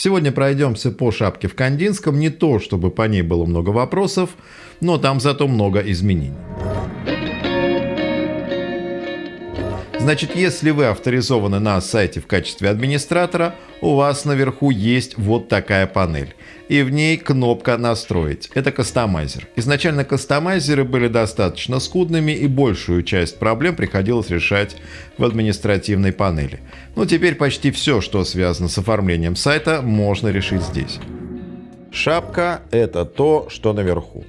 Сегодня пройдемся по шапке в Кандинском, не то чтобы по ней было много вопросов, но там зато много изменений. Значит, если вы авторизованы на сайте в качестве администратора, у вас наверху есть вот такая панель. И в ней кнопка «Настроить». Это кастомайзер. Изначально кастомайзеры были достаточно скудными и большую часть проблем приходилось решать в административной панели. Но теперь почти все, что связано с оформлением сайта, можно решить здесь. Шапка – это то, что наверху.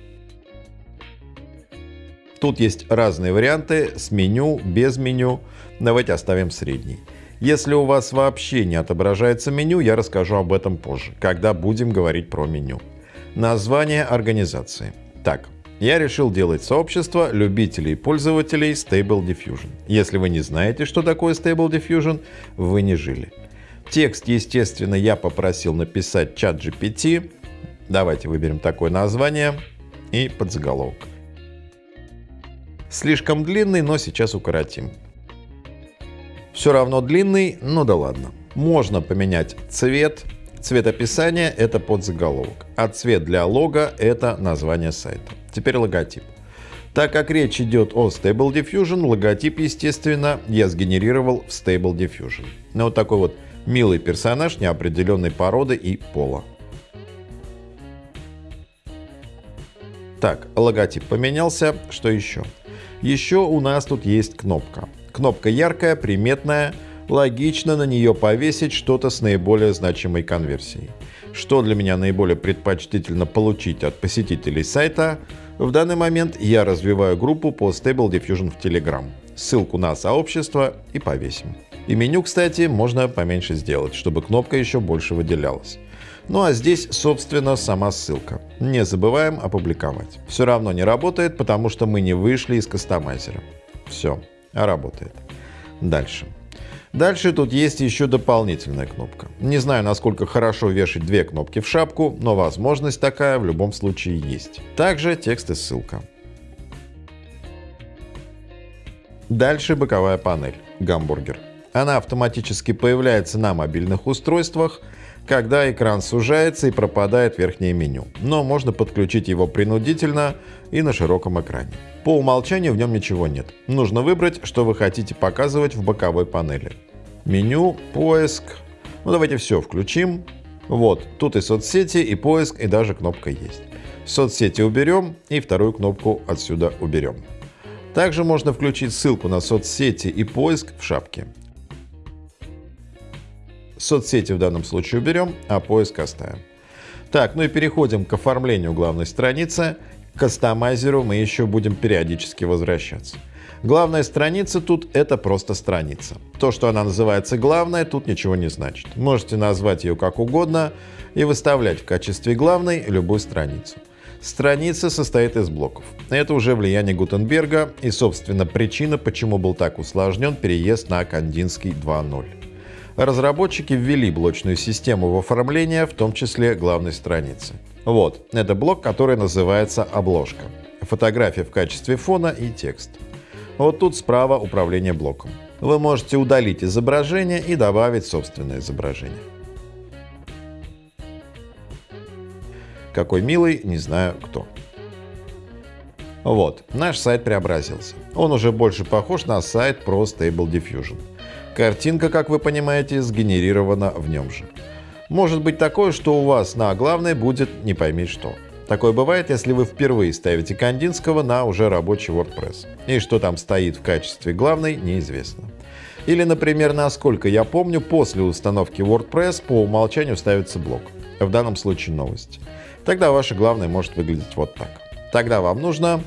Тут есть разные варианты с меню, без меню. Давайте оставим средний. Если у вас вообще не отображается меню, я расскажу об этом позже, когда будем говорить про меню. Название организации. Так, я решил делать сообщество любителей и пользователей Stable Diffusion. Если вы не знаете, что такое Stable Diffusion, вы не жили. Текст, естественно, я попросил написать чат GPT. Давайте выберем такое название и подзаголовок. Слишком длинный, но сейчас укоротим. Все равно длинный, ну да ладно. Можно поменять цвет. Цвет описания – это подзаголовок, а цвет для лога – это название сайта. Теперь логотип. Так как речь идет о Stable Diffusion, логотип, естественно, я сгенерировал в Stable Diffusion. Ну, вот такой вот милый персонаж неопределенной породы и пола. Так, логотип поменялся. Что еще? Еще у нас тут есть кнопка. Кнопка яркая, приметная, логично на нее повесить что-то с наиболее значимой конверсией. Что для меня наиболее предпочтительно получить от посетителей сайта? В данный момент я развиваю группу по Stable Diffusion в Telegram. Ссылку на сообщество и повесим. И меню, кстати, можно поменьше сделать, чтобы кнопка еще больше выделялась. Ну а здесь, собственно, сама ссылка. Не забываем опубликовать. Все равно не работает, потому что мы не вышли из кастомайзера. Все, работает. Дальше. Дальше тут есть еще дополнительная кнопка. Не знаю, насколько хорошо вешать две кнопки в шапку, но возможность такая в любом случае есть. Также текст и ссылка. Дальше боковая панель «Гамбургер». Она автоматически появляется на мобильных устройствах – когда экран сужается и пропадает верхнее меню, но можно подключить его принудительно и на широком экране. По умолчанию в нем ничего нет. Нужно выбрать, что вы хотите показывать в боковой панели. Меню, поиск. Ну давайте все включим. Вот, тут и соцсети, и поиск, и даже кнопка есть. Соцсети уберем и вторую кнопку отсюда уберем. Также можно включить ссылку на соцсети и поиск в шапке. Соцсети в данном случае уберем, а поиск оставим. Так, ну и переходим к оформлению главной страницы. К кастомайзеру мы еще будем периодически возвращаться. Главная страница тут — это просто страница. То, что она называется главной, тут ничего не значит. Можете назвать ее как угодно и выставлять в качестве главной любую страницу. Страница состоит из блоков. Это уже влияние Гутенберга и, собственно, причина, почему был так усложнен переезд на Кандинский 2.0 разработчики ввели блочную систему в оформление, в том числе главной страницы. Вот, это блок, который называется «Обложка». Фотография в качестве фона и текст. Вот тут справа управление блоком. Вы можете удалить изображение и добавить собственное изображение. Какой милый, не знаю кто. Вот, наш сайт преобразился. Он уже больше похож на сайт про Stable Diffusion. Картинка, как вы понимаете, сгенерирована в нем же. Может быть такое, что у вас на главной будет не пойми что. Такое бывает, если вы впервые ставите Кандинского на уже рабочий WordPress. И что там стоит в качестве главной, неизвестно. Или, например, насколько я помню, после установки WordPress по умолчанию ставится блок. В данном случае новости. Тогда ваше главное может выглядеть вот так. Тогда вам нужно,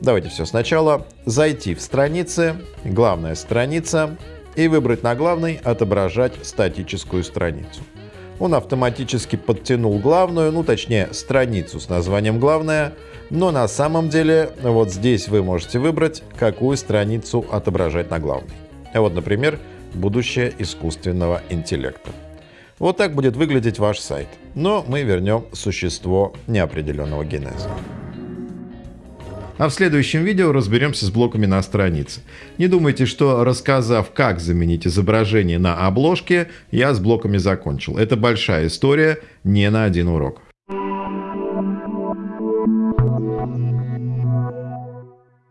давайте все сначала, зайти в страницы, главная страница, и выбрать на главной «Отображать статическую страницу». Он автоматически подтянул главную, ну точнее страницу с названием «Главная», но на самом деле вот здесь вы можете выбрать, какую страницу отображать на главной. Вот, например, «Будущее искусственного интеллекта». Вот так будет выглядеть ваш сайт. Но мы вернем существо неопределенного генеза. А в следующем видео разберемся с блоками на странице. Не думайте, что рассказав, как заменить изображение на обложке, я с блоками закончил. Это большая история, не на один урок.